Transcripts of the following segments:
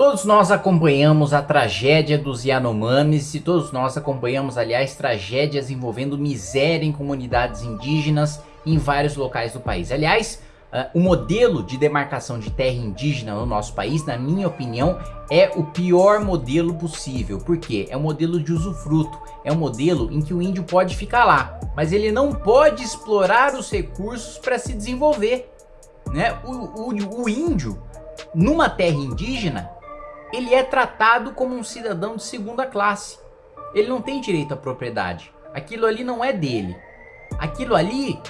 Todos nós acompanhamos a tragédia dos Yanomamis e todos nós acompanhamos, aliás, tragédias envolvendo miséria em comunidades indígenas em vários locais do país. Aliás, uh, o modelo de demarcação de terra indígena no nosso país, na minha opinião, é o pior modelo possível. Por quê? É um modelo de usufruto, é um modelo em que o índio pode ficar lá, mas ele não pode explorar os recursos para se desenvolver. Né? O, o, o índio, numa terra indígena, ele é tratado como um cidadão de segunda classe. Ele não tem direito à propriedade. Aquilo ali não é dele. Aquilo ali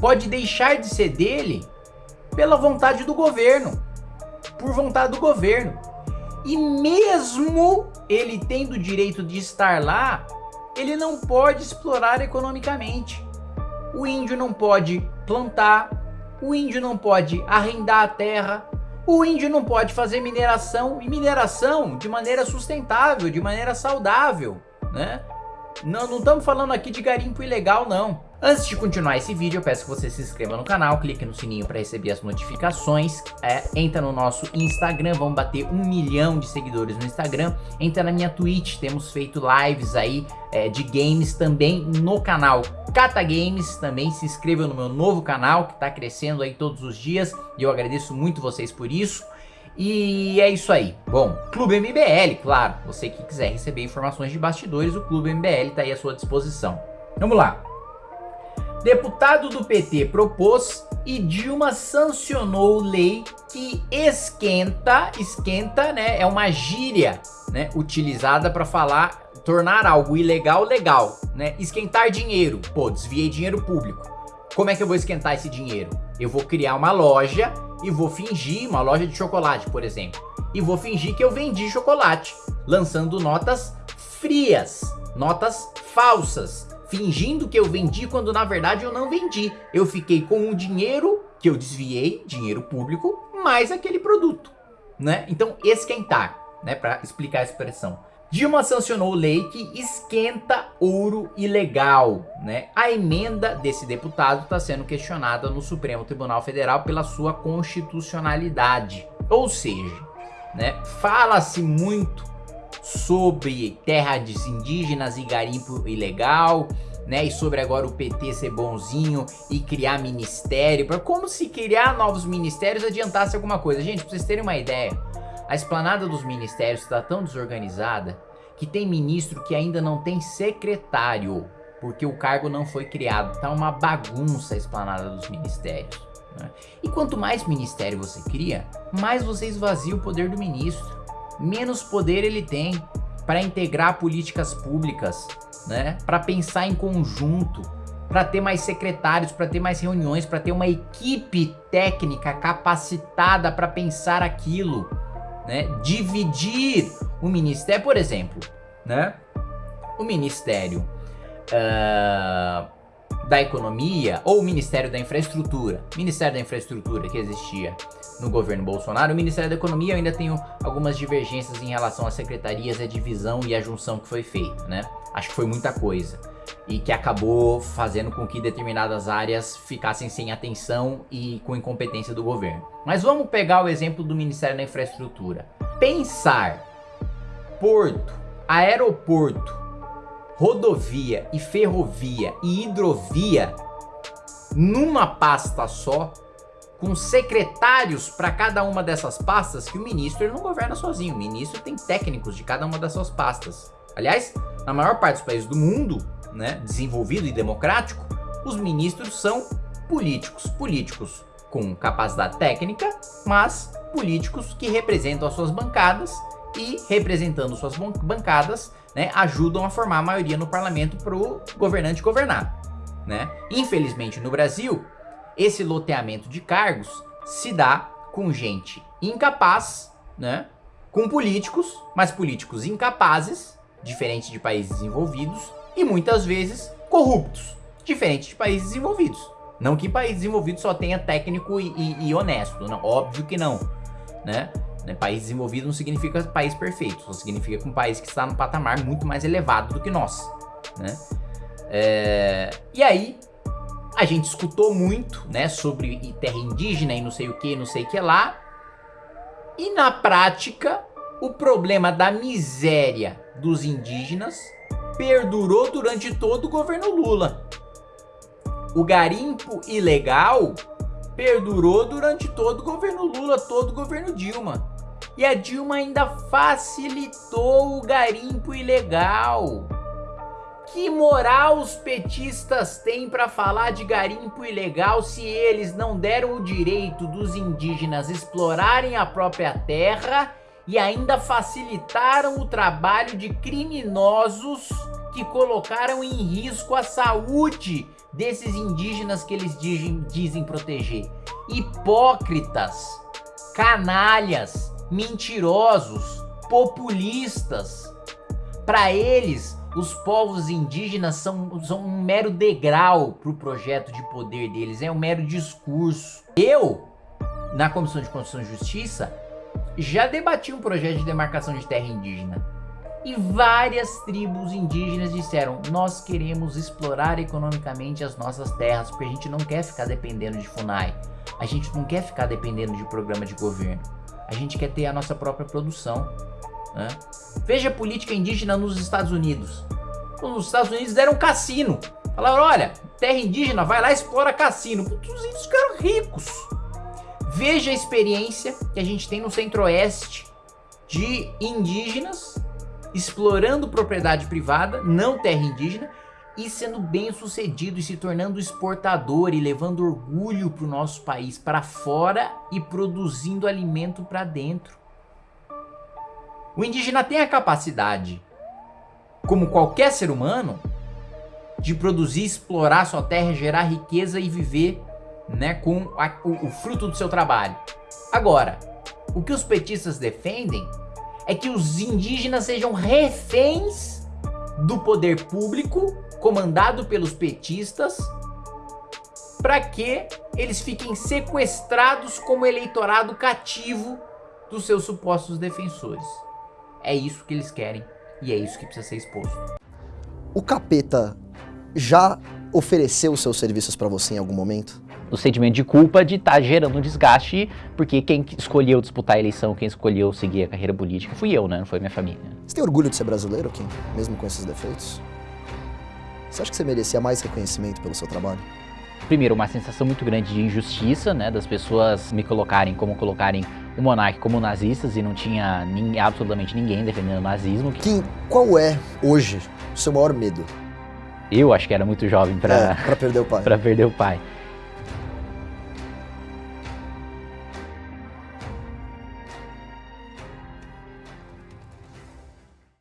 pode deixar de ser dele pela vontade do governo. Por vontade do governo. E mesmo ele tendo o direito de estar lá, ele não pode explorar economicamente. O índio não pode plantar, o índio não pode arrendar a terra, o índio não pode fazer mineração e mineração de maneira sustentável, de maneira saudável, né? Não, não estamos falando aqui de garimpo ilegal, não. Antes de continuar esse vídeo, eu peço que você se inscreva no canal, clique no sininho para receber as notificações, é, entra no nosso Instagram, vamos bater um milhão de seguidores no Instagram, entra na minha Twitch, temos feito lives aí é, de games também no canal Cata Games, também se inscreva no meu novo canal, que está crescendo aí todos os dias, e eu agradeço muito vocês por isso. E é isso aí. Bom, Clube MBL, claro. Você que quiser receber informações de bastidores, o Clube MBL está aí à sua disposição. Vamos lá. Deputado do PT propôs e Dilma sancionou lei que esquenta, esquenta, né, é uma gíria, né, utilizada para falar, tornar algo ilegal legal, né, esquentar dinheiro, pô, desviei dinheiro público. Como é que eu vou esquentar esse dinheiro? Eu vou criar uma loja e vou fingir, uma loja de chocolate, por exemplo, e vou fingir que eu vendi chocolate, lançando notas frias, notas falsas, fingindo que eu vendi quando na verdade eu não vendi. Eu fiquei com o dinheiro que eu desviei, dinheiro público, mais aquele produto, né? Então esquentar, né, para explicar a expressão. Dilma sancionou lei que esquenta ouro ilegal, né? A emenda desse deputado está sendo questionada no Supremo Tribunal Federal pela sua constitucionalidade. Ou seja, né, fala-se muito sobre terras indígenas e garimpo ilegal, né? E sobre agora o PT ser bonzinho e criar ministério, como se criar novos ministérios adiantasse alguma coisa. Gente, pra vocês terem uma ideia, a esplanada dos ministérios está tão desorganizada que tem ministro que ainda não tem secretário, porque o cargo não foi criado. Tá uma bagunça a esplanada dos ministérios. Né? E quanto mais ministério você cria, mais você esvazia o poder do ministro. Menos poder ele tem para integrar políticas públicas, né? Para pensar em conjunto, para ter mais secretários, para ter mais reuniões, para ter uma equipe técnica capacitada para pensar aquilo né, dividir o ministério, por exemplo, né, o ministério uh, da economia ou o ministério da infraestrutura, ministério da infraestrutura que existia no governo Bolsonaro, o ministério da economia eu ainda tenho algumas divergências em relação às secretarias, a divisão e a junção que foi feita, né, acho que foi muita coisa e que acabou fazendo com que determinadas áreas ficassem sem atenção e com incompetência do governo. Mas vamos pegar o exemplo do Ministério da Infraestrutura. Pensar porto, aeroporto, rodovia e ferrovia e hidrovia numa pasta só, com secretários para cada uma dessas pastas, que o ministro não governa sozinho, o ministro tem técnicos de cada uma dessas pastas. Aliás, na maior parte dos países do mundo, né, desenvolvido e democrático, os ministros são políticos. Políticos com capacidade técnica, mas políticos que representam as suas bancadas e representando suas bancadas, né, ajudam a formar a maioria no parlamento para o governante governar. Né? Infelizmente no Brasil, esse loteamento de cargos se dá com gente incapaz, né, com políticos, mas políticos incapazes, diferente de países desenvolvidos, e muitas vezes corruptos, diferente de países desenvolvidos. Não que país desenvolvido só tenha técnico e, e, e honesto, não, óbvio que não, né? né? País desenvolvido não significa país perfeito, só significa um país que está num patamar muito mais elevado do que nós, né? É... E aí, a gente escutou muito, né, sobre terra indígena e não sei o que, não sei o que lá, e na prática, o problema da miséria dos indígenas perdurou durante todo o governo Lula. O garimpo ilegal perdurou durante todo o governo Lula, todo o governo Dilma. E a Dilma ainda facilitou o garimpo ilegal. Que moral os petistas têm para falar de garimpo ilegal se eles não deram o direito dos indígenas explorarem a própria terra e ainda facilitaram o trabalho de criminosos que colocaram em risco a saúde desses indígenas que eles dizem, dizem proteger. Hipócritas, canalhas, mentirosos, populistas. Para eles, os povos indígenas são, são um mero degrau para o projeto de poder deles, é um mero discurso. Eu, na Comissão de Constituição e Justiça, já debati um projeto de demarcação de terra indígena. E várias tribos indígenas disseram, nós queremos explorar economicamente as nossas terras, porque a gente não quer ficar dependendo de FUNAI. A gente não quer ficar dependendo de programa de governo. A gente quer ter a nossa própria produção. Né? Veja a política indígena nos Estados Unidos. Os Estados Unidos deram cassino. Falaram, olha, terra indígena, vai lá e explora cassino. Os índios ficaram ricos. Veja a experiência que a gente tem no centro-oeste de indígenas explorando propriedade privada, não terra indígena, e sendo bem sucedido e se tornando exportador e levando orgulho para o nosso país para fora e produzindo alimento para dentro. O indígena tem a capacidade, como qualquer ser humano, de produzir, explorar sua terra, gerar riqueza e viver né, com a, o, o fruto do seu trabalho. Agora, o que os petistas defendem é que os indígenas sejam reféns do poder público comandado pelos petistas para que eles fiquem sequestrados como eleitorado cativo dos seus supostos defensores. É isso que eles querem e é isso que precisa ser exposto. O capeta já ofereceu seus serviços para você em algum momento? O sentimento de culpa de estar tá gerando um desgaste, porque quem escolheu disputar a eleição, quem escolheu seguir a carreira política, fui eu, né? Não foi minha família. Você tem orgulho de ser brasileiro, Kim? Mesmo com esses defeitos? Você acha que você merecia mais reconhecimento pelo seu trabalho? Primeiro, uma sensação muito grande de injustiça, né? Das pessoas me colocarem como colocarem o monarca como nazistas e não tinha nem, absolutamente ninguém defendendo o nazismo. Kim, qual é, hoje, o seu maior medo? Eu acho que era muito jovem para é, perder o pai. para perder o pai.